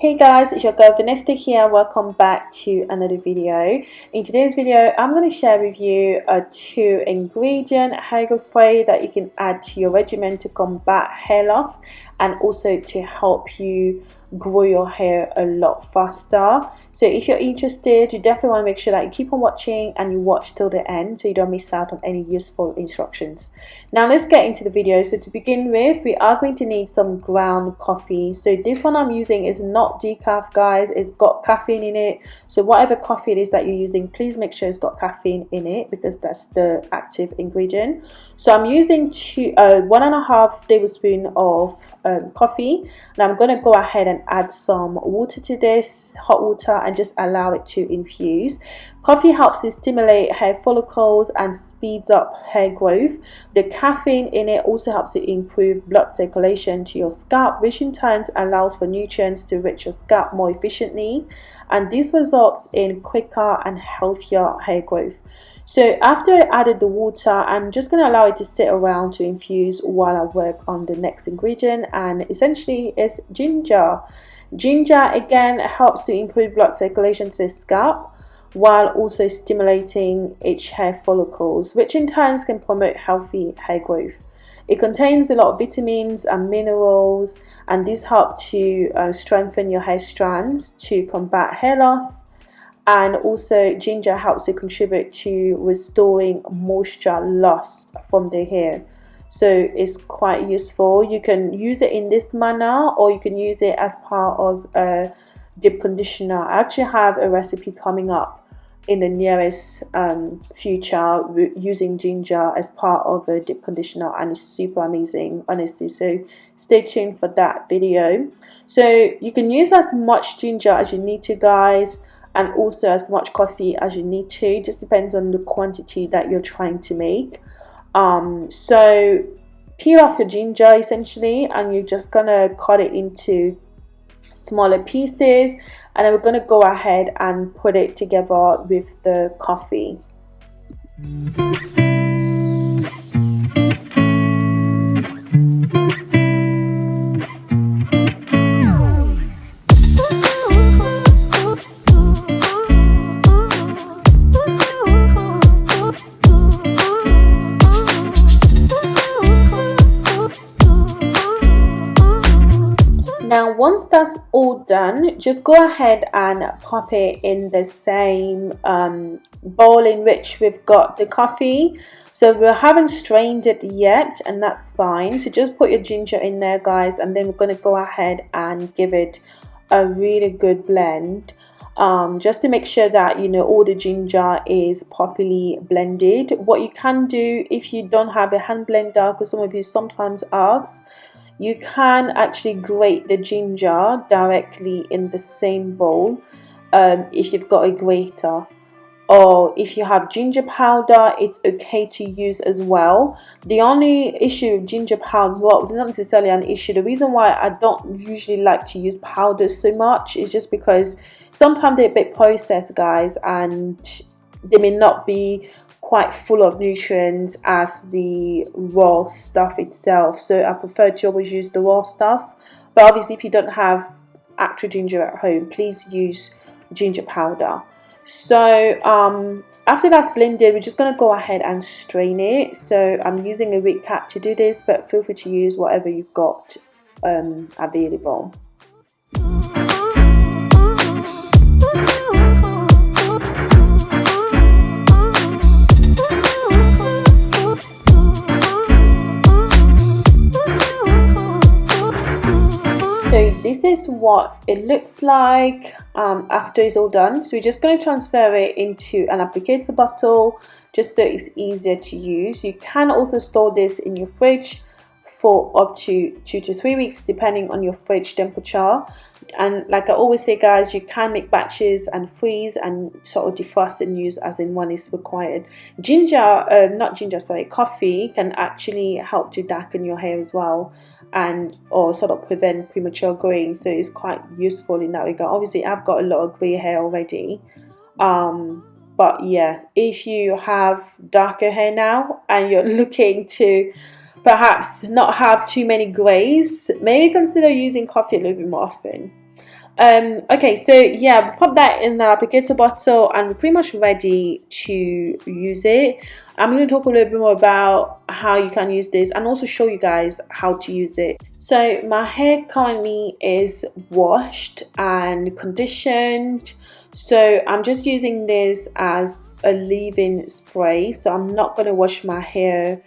Hey guys, it's your girl Vanessa here. Welcome back to another video. In today's video, I'm going to share with you a two ingredient hair spray that you can add to your regimen to combat hair loss and also to help you grow your hair a lot faster. So if you're interested you definitely want to make sure that you keep on watching and you watch till the end so you don't miss out on any useful instructions. Now let's get into the video. So to begin with we are going to need some ground coffee. So this one i'm using is not decaf guys. It's got caffeine in it. So whatever coffee it is that you're using please make sure it's got caffeine in it because that's the active ingredient. So i'm using two uh, one and a half tablespoon of um, coffee. And i'm going to go ahead and add some water to this hot water and just allow it to infuse. Coffee helps to stimulate hair follicles and speeds up hair growth. The caffeine in it also helps to improve blood circulation to your scalp which in turn allows for nutrients to reach your scalp more efficiently. And this results in quicker and healthier hair growth so after I added the water, I'm just going to allow it to sit around to infuse while I work on the next ingredient and essentially it's ginger. Ginger again helps to improve blood circulation to the scalp while also stimulating its hair follicles which in turn can promote healthy hair growth. It contains a lot of vitamins and minerals and these help to uh, strengthen your hair strands to combat hair loss and also ginger helps to contribute to restoring moisture lost from the hair. So it's quite useful. You can use it in this manner or you can use it as part of a deep conditioner. I actually have a recipe coming up in the nearest um, future using ginger as part of a deep conditioner and it's super amazing honestly. So stay tuned for that video. So you can use as much ginger as you need to guys and also as much coffee as you need to. It just depends on the quantity that you're trying to make. Um, so peel off your ginger essentially and you're just gonna cut it into smaller pieces. And then we're gonna go ahead and put it together with the coffee that's all done just go ahead and pop it in the same um, bowl in which we've got the coffee. So we haven't strained it yet and that's fine. So just put your ginger in there guys and then we're going to go ahead and give it a really good blend um, just to make sure that you know all the ginger is properly blended. What you can do if you don't have a hand blender because some of you sometimes ask you can actually grate the ginger directly in the same bowl um, if you've got a grater. Or if you have ginger powder it's okay to use as well. The only issue with ginger powder well not necessarily an issue. The reason why I don't usually like to use powder so much is just because sometimes they're a bit processed guys and they may not be quite full of nutrients as the raw stuff itself. So I prefer to always use the raw stuff. But obviously if you don't have actual ginger at home please use ginger powder. So um, after that's blended we're just going to go ahead and strain it. So I'm using a Reed cap to do this but feel free to use whatever you've got um, available what it looks like um, after it's all done. So we're just going to transfer it into an applicator bottle just so it's easier to use. You can also store this in your fridge for up to two to three weeks depending on your fridge temperature. And like I always say guys you can make batches and freeze and sort of defrost and use as in one is required. Ginger uh, not ginger sorry coffee can actually help to darken your hair as well and or sort of prevent premature graying so it's quite useful in that regard. Obviously I've got a lot of grey hair already um but yeah if you have darker hair now and you're looking to perhaps not have too many grays maybe consider using coffee a little bit more often um okay so yeah pop that in the applicator bottle and we're pretty much ready to use it. I'm going to talk a little bit more about how you can use this and also show you guys how to use it. So my hair currently is washed and conditioned. So i'm just using this as a leave-in spray. So i'm not going to wash my hair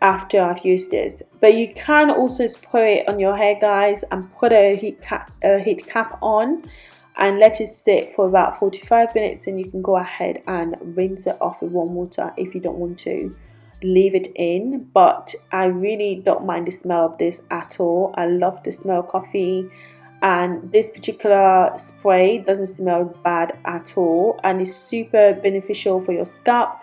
after I've used this. But you can also spray it on your hair guys and put a heat cap, a heat cap on and let it sit for about 45 minutes and you can go ahead and rinse it off with warm water if you don't want to leave it in. But I really don't mind the smell of this at all. I love the smell of coffee and this particular spray doesn't smell bad at all and is super beneficial for your scalp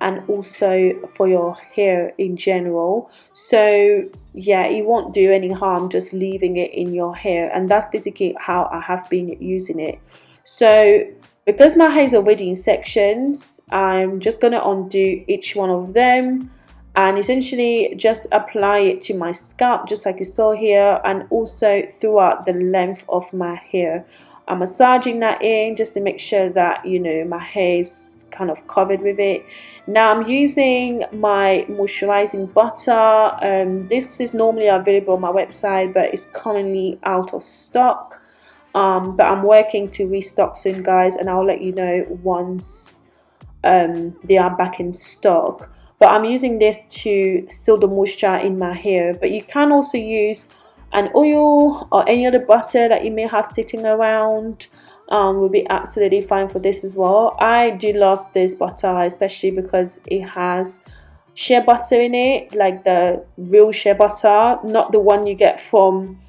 and also for your hair in general. So yeah it won't do any harm just leaving it in your hair and that's basically how I have been using it. So because my hair is already in sections I'm just gonna undo each one of them and essentially just apply it to my scalp just like you saw here and also throughout the length of my hair I'm massaging that in just to make sure that you know my hair is kind of covered with it. Now I'm using my moisturizing butter. Um, this is normally available on my website but it's currently out of stock. Um, but I'm working to restock soon guys and I'll let you know once um, they are back in stock. But I'm using this to seal the moisture in my hair. But you can also use an oil or any other butter that you may have sitting around um, will be absolutely fine for this as well. I do love this butter especially because it has shea butter in it like the real shea butter not the one you get from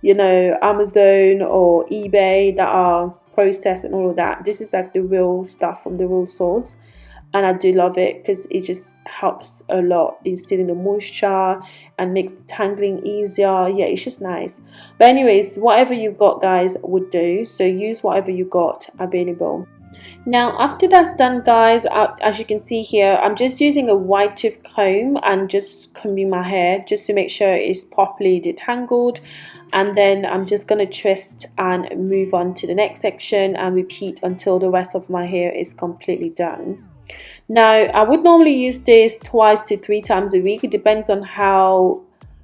you know Amazon or eBay that are processed and all of that. This is like the real stuff from the real source and I do love it because it just helps a lot in sealing the moisture and makes tangling easier. Yeah it's just nice. But anyways whatever you've got guys would do. So use whatever you got available. Now after that's done guys as you can see here I'm just using a wide tooth comb and just combing my hair just to make sure it's properly detangled. And then I'm just going to twist and move on to the next section and repeat until the rest of my hair is completely done now, I would normally use this twice to three times a week. It depends on how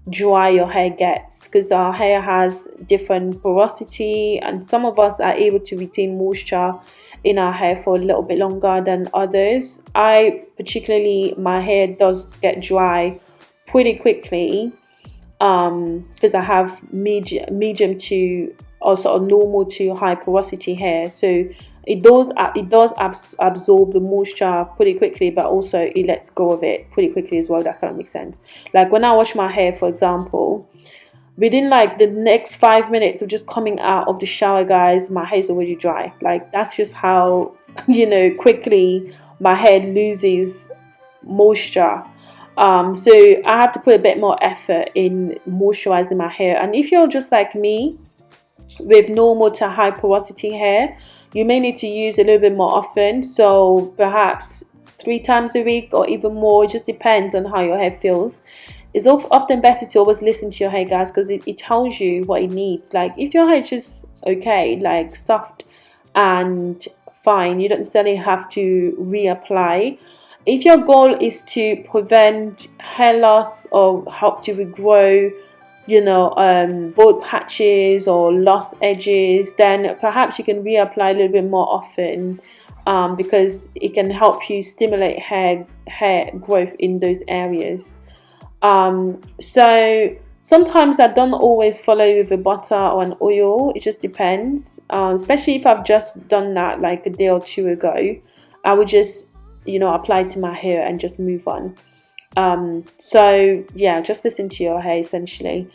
dry your hair gets because our hair has different porosity and some of us are able to retain moisture in our hair for a little bit longer than others. I particularly, my hair does get dry pretty quickly um because I have medium medium to of normal to high porosity hair so it does it does abs absorb the moisture pretty quickly but also it lets go of it pretty quickly as well that kind of makes sense. Like when i wash my hair for example within like the next five minutes of just coming out of the shower guys my hair is already dry. Like that's just how you know quickly my hair loses moisture. Um so i have to put a bit more effort in moisturizing my hair. And if you're just like me with normal to high porosity hair you may need to use a little bit more often. So perhaps three times a week or even more it just depends on how your hair feels. It's often better to always listen to your hair guys because it, it tells you what it needs. Like if your hair is just okay like soft and fine you don't necessarily have to reapply. If your goal is to prevent hair loss or help to regrow you know um, bald patches or lost edges then perhaps you can reapply a little bit more often um, because it can help you stimulate hair hair growth in those areas. Um, so sometimes I don't always follow with a butter or an oil it just depends um, especially if I've just done that like a day or two ago I would just you know apply to my hair and just move on um so yeah just listen to your hair essentially.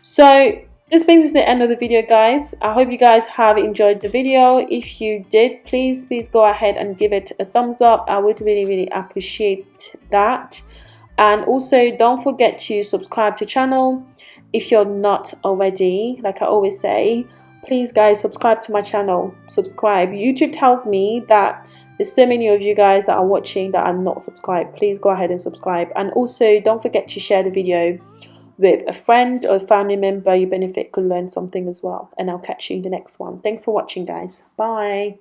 So this brings the end of the video guys. I hope you guys have enjoyed the video. If you did please please go ahead and give it a thumbs up. I would really really appreciate that. And also don't forget to subscribe to channel if you're not already. Like i always say please guys subscribe to my channel. Subscribe. Youtube tells me that there's so many of you guys that are watching that are not subscribed please go ahead and subscribe and also don't forget to share the video with a friend or a family member, you benefit could learn something as well. And I'll catch you in the next one. Thanks for watching, guys. Bye.